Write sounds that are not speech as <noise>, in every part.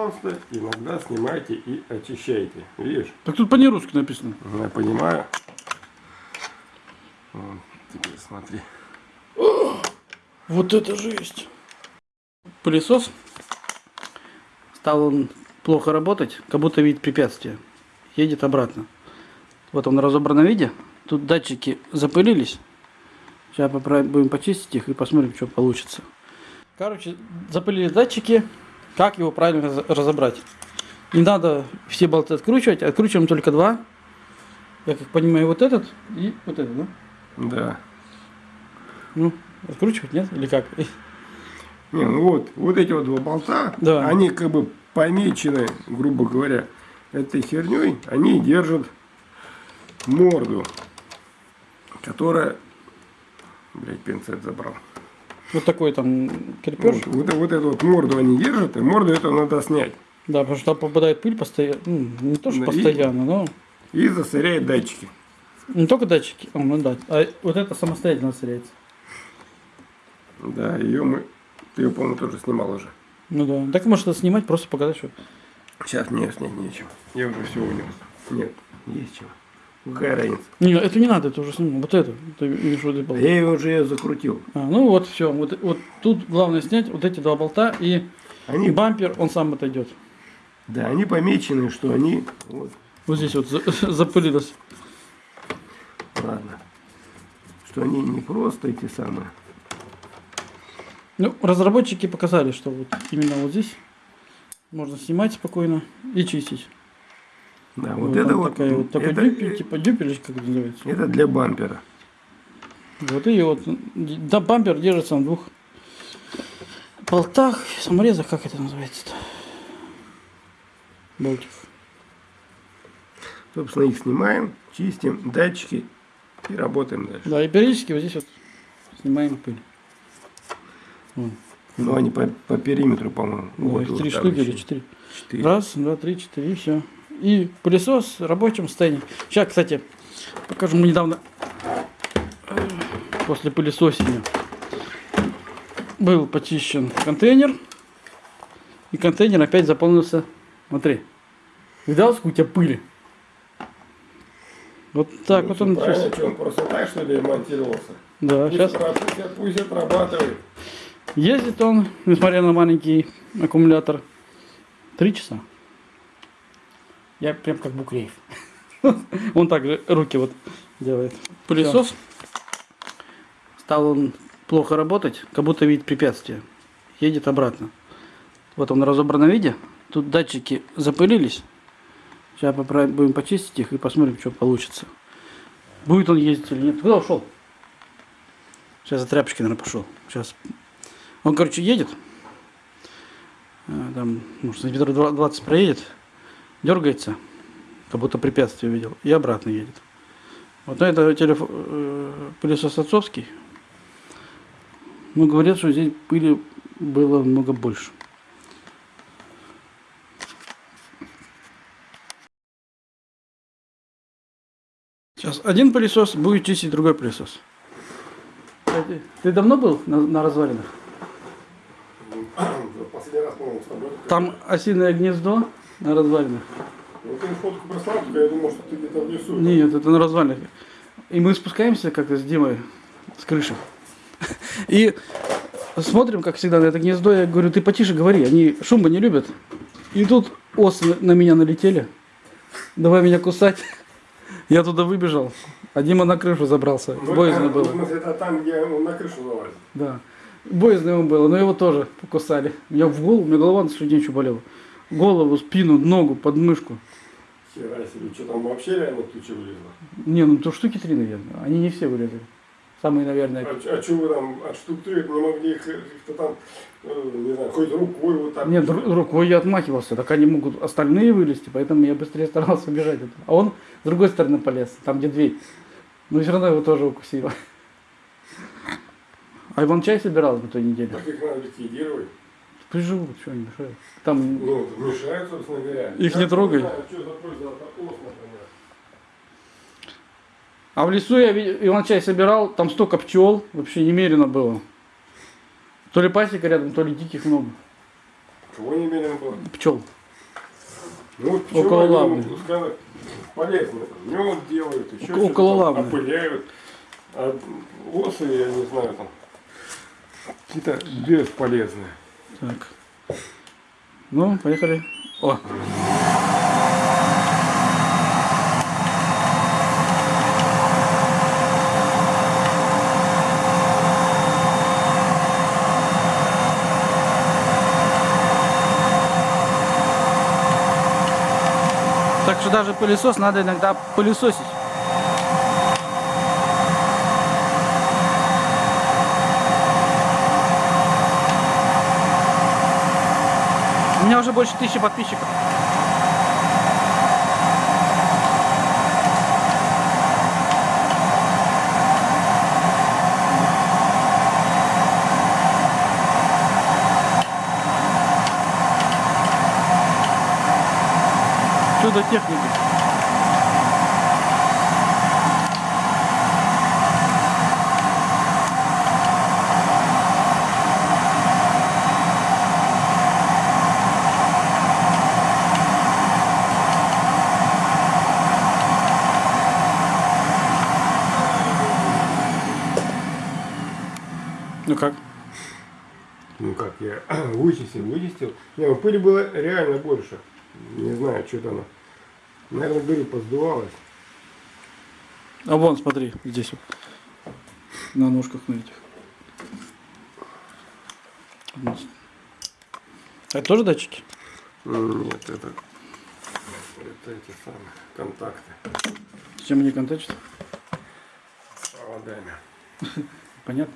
Пожалуйста, иногда снимайте и очищайте. Видишь? Так тут по-нерусски написано. Я понимаю. Вот, теперь смотри. Вот это жесть. Пылесос. Стал он плохо работать, как будто видит препятствие. Едет обратно. Вот он в разобранном виде. Тут датчики запылились. Сейчас попробуем почистить их и посмотрим, что получится. Короче, запылились датчики. Как его правильно раз- разобрать? Не надо все болты откручивать, откручиваем только два. Я как понимаю, вот этот и вот этот, да? Да. Ну, откручивать, нет? Или как? Не, ну вот, вот эти вот два болта, Да. они как бы помечены, грубо говоря, этой херней, они держат морду, которая, блять, пинцет забрал. Вот такой там крепеж. Вот, вот, вот эту вот морду они держат, и морду эту надо снять. Да, потому что там попадает пыль постоянно. Ну, не то, что и- постоянно, но И засоряет датчики. не только датчики. О, ну да. А вот это самостоятельно соряется. Да, ее мы, ты ее, по-моему, тоже снимал уже. Ну да. Так может это снимать, просто показать, что. Сейчас не снять нечем. Я уже все унес. Нет, есть чего. Какая разница? Не, это не надо, это уже сниму. Вот это. Ты болты. Я ее уже её закрутил. А, ну вот, все. Вот, вот тут главное снять вот эти два болта и Они, бампер, он сам отойдет. да, они помечены, что они... Вот, Вот здесь вот за- <laughs> запылилось. ладно. Что они не просто эти самые. Ну, разработчики показали, что вот именно вот здесь можно снимать спокойно и чистить. Да, Вот вот, это вот... такая вот такой это, дюпель, типа дюпель, как называется. это для бампера. Вот и вот, да, бампер держится на двух болтах, саморезах, как это называется-то? Болтиков. Собственно, их снимаем, чистим, датчики и работаем дальше. Да, и периодически вот здесь вот снимаем пыль. Вон. Ну, они по, по периметру, по-моему. Да, Вот, их вот три штуки еще. или четыре. Четыре. Раз, два, три, четыре, и все. И пылесос в рабочем состоянии. Сейчас, кстати, покажу, мы недавно э, после пылесосения был почищен контейнер. И контейнер опять заполнился. Смотри. Видал, сколько у тебя пыли? Вот так Ну, вот он правильно, что он просто так, что ли, монтировался? Да, Пусть, сейчас. пусть, пусть отрабатывает. Ездит он, несмотря на маленький аккумулятор, три часа. Я прям как Букреев. <laughs> Он также руки вот делает. Пылесос. Стал он плохо работать, как будто видит препятствие. Едет обратно. Вот он в разобранном виде. Тут датчики запылились. Сейчас попробуем почистить их и посмотрим, что получится. Будет он ездить или нет. Куда ушел? Сейчас за тряпочки, наверное, пошел. Сейчас он, короче, едет. А, Там, может, сантиметров 20 проедет. Дергается. Как будто препятствие увидел. И обратно едет. Вот это телефон, э, пылесос отцовский. Ну, говорят, что здесь пыли было много больше. Сейчас один пылесос будет чистить другой пылесос. А Ты, ты давно был на, на развалинах? Последний раз, по-моему. Там осиное гнездо на развалинах. Ну, ты фотку прислал, я думал, что ты где-то в лесу. Нет, это на развалинах. И мы спускаемся как-то с Димой с крыши. <laughs> И смотрим, как всегда, на это гнездо. Я говорю, ты потише говори, они шума не любят. И тут осы на меня налетели. Давай меня кусать. <laughs> Я туда выбежал. А Дима на крышу забрался. Ну, Боязно это, было. это там, где он на крышу залазит. Да. Боязно ему было, но его тоже покусали. Я в голову, у меня голова на следующий день еще болела. Голову, спину, ногу, подмышку. Хера себе, что там вообще реально туча вылезла? Не, ну то штуки три, наверное. Они не все вылезли. Самые, наверное. А, что вы там от штук три не могли их их-то там, э, не знаю, хоть рукой вот так? Нет, ру- рукой я отмахивался, так они могут остальные вылезти, поэтому я быстрее старался убежать. А он с другой стороны полез, там где дверь. Но все равно его тоже укусило. А Иван чай собирал на той неделе. Так их надо ликвидировать. Приживут, что они мешают. Там Ну, мешают, собственно говоря. Их не трогай. А в лесу я видел, Иван чай собирал, там столько пчел, вообще немерено было. То ли пасека рядом, то ли диких много. Кого немерено было? Пчел. Ну, вот Около пчелы, лавны. ну, скажем, полезно. Мед делают, еще Около лавны. опыляют. А осы, я не знаю, там, какие-то бесполезные. Так. Ну, поехали. О, Так что даже пылесос надо иногда пылесосить. У меня уже больше тысячи подписчиков. Чудо техники. Ну как? Ну как, я <clears throat> вычистил, вычистил. Не, ну пыли было реально больше. Не знаю, что там. Наверное, говорю, поздувалось. А вон, смотри, здесь вот. На ножках на этих. Это тоже датчики? Нет, это, это эти самые контакты С чем они контачат? с проводами. <laughs> Понятно?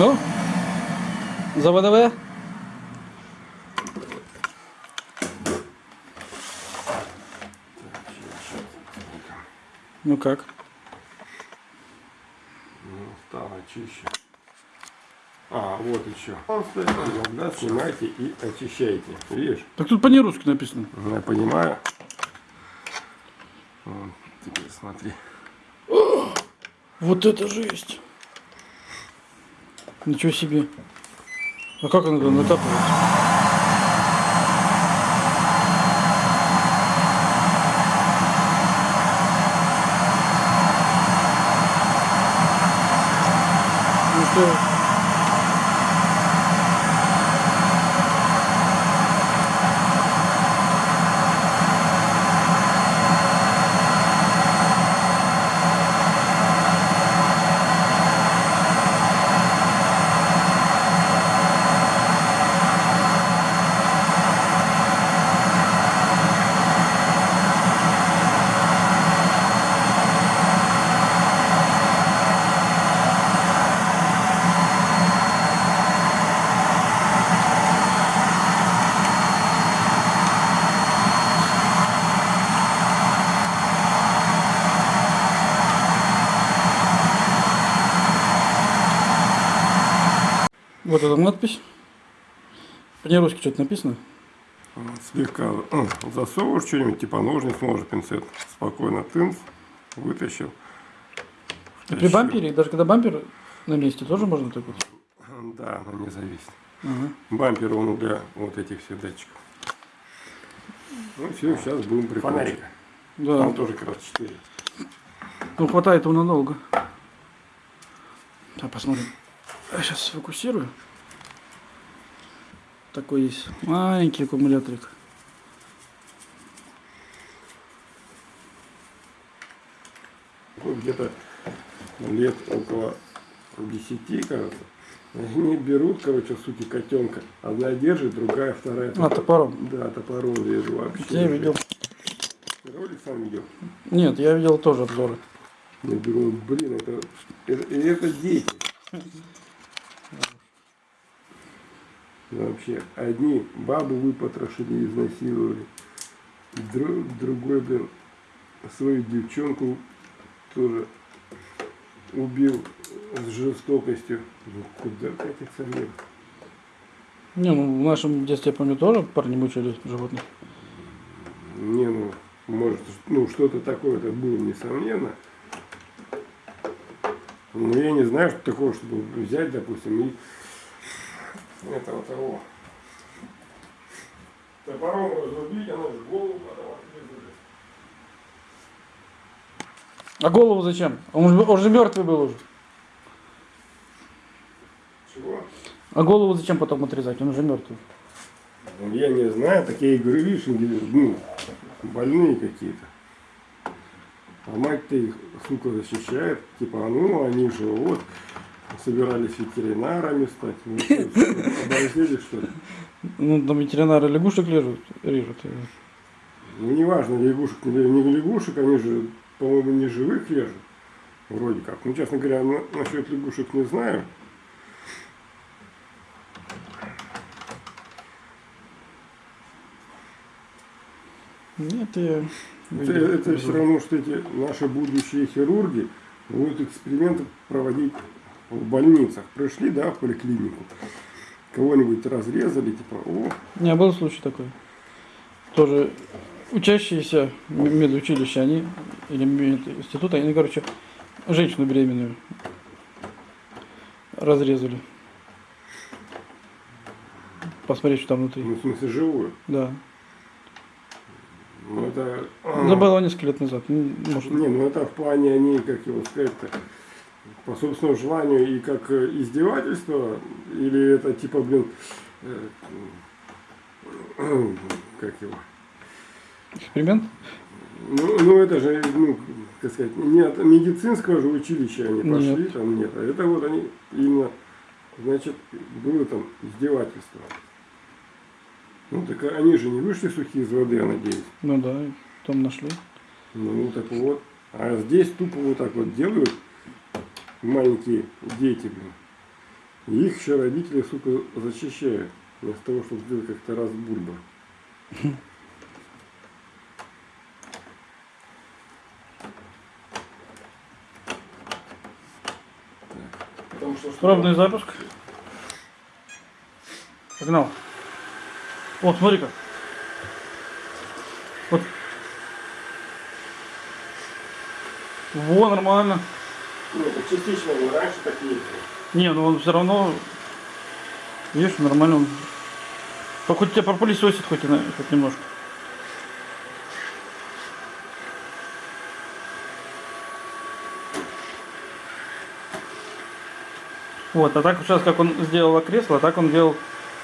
Ну? За ВДВ? Ну как? Ну, стало чище. А, вот еще. Иногда снимайте и очищайте. Видишь? Так тут по-нерусски написано. Ну, Я понимаю. Вот, теперь смотри. Вот это жесть. Ничего себе. А как она там накапывается? Ну что? Вот эта надпись. По-нерусски что-то написано. Слегка ну, засовываешь что-нибудь, типа ножниц, может пинцет. Спокойно тынц, вытащил. При Втащил. бампере, даже когда бампер на месте, тоже можно так вот? Да, оно не зависит. Ага. Бампер он для вот этих всех датчиков. Ну все, сейчас будем прикручивать. Да. Там тоже как раз 4. Ну, хватает его надолго. Так, посмотрим. Сейчас сфокусирую. Такой есть маленький аккумуляторик. Где-то лет около 10, кажется. Они берут, короче, сути котенка. Одна держит, другая, вторая. А, топором. Да, топором режу вообще. Я видел. Ролик сам видел? Нет, я видел тоже обзоры. Я думаю, блин, это, это, это дети. Вообще, одни бабу выпотрошили, изнасиловали. Дру- другой, блин, свою девчонку тоже убил с жестокостью. Ну, куда катится мир? Не, ну в нашем детстве, я помню, тоже парни мучили животных. Не, ну, может, ну, что-то такое-то было, несомненно. Но я не знаю, что такого, чтобы взять, допустим, и этого того. Топором разрубить, она же голову потом отрезали. А голову зачем? Он же, он же мертвый был уже. Чего? А голову зачем потом отрезать? Он уже мертвый. Ну, Я не знаю, такие игры, видишь, ну, больные какие-то. А мать-то их, сука, защищает. Типа, а ну, они же вот, собирались ветеринарами стать. Ну, <laughs> что, оборзели, что ли? Ну, там ветеринары лягушек режут. режут. Ну, неважно, лягушек, не не лягушек, они же, по-моему, не живых режут. Вроде как. Ну, честно говоря, на- насчет лягушек не знаю. Нет, я... Это, это все равно, что эти наши будущие хирурги будут эксперименты проводить в больницах. Пришли, да, в поликлинику, кого-нибудь разрезали, типа, о, Не, был случай такой. Тоже учащиеся медучилища, они, или института, они, короче, женщину беременную разрезали. Посмотреть, что там внутри. ну, в смысле, живую. Да. Ну, это... Это было несколько лет назад. Может, Не, ну это в плане они, как его сказать-то, по собственному желанию и как э, издевательство, или это типа, блин, э, как его, эксперимент? ну, ну это же, ну, как сказать, не от медицинского же училища они пошли, Нет. там нет, а это вот они именно, значит, было там издевательство. Ну так они же не вышли сухие из воды, я надеюсь. Ну да, там нашли. Ну так вот. А здесь тупо вот так вот делают маленькие дети, блин. И их еще родители, сука, защищают. Вместо того, чтобы сделать как-то раз бульба. Потому что, что Пробный запуск. Погнал. О, смотри-ка. Вот. Во, нормально. Ну, частично, но раньше так не было. Не, ну он все равно, видишь, нормально он. Только хоть тебя пропылесосит хоть, на- хоть немножко. Вот, а так сейчас как он сделал кресло, так он делал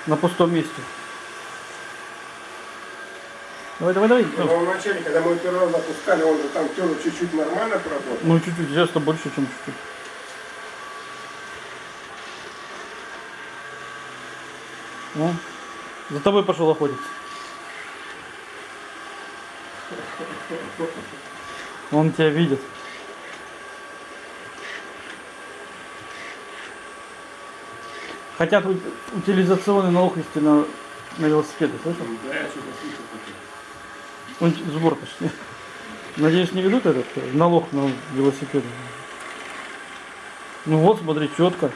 на пустом месте. Давай, давай, давай. Но вначале, когда мы первый раз запускали, он же там тоже чуть-чуть нормально поработал. Ну чуть-чуть, сейчас-то больше, чем чуть-чуть. Ну, за тобой пошел охотиться. Он тебя видит. Хотят ут- утилизационный налог вести на, на велосипеды, слышал? Да, я что-то слышал. Он сбор почти. Надеюсь, не ведут этот э, налог на велосипеды. Ну вот, смотри, четко.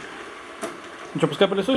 Ну что, пускай пылесосит?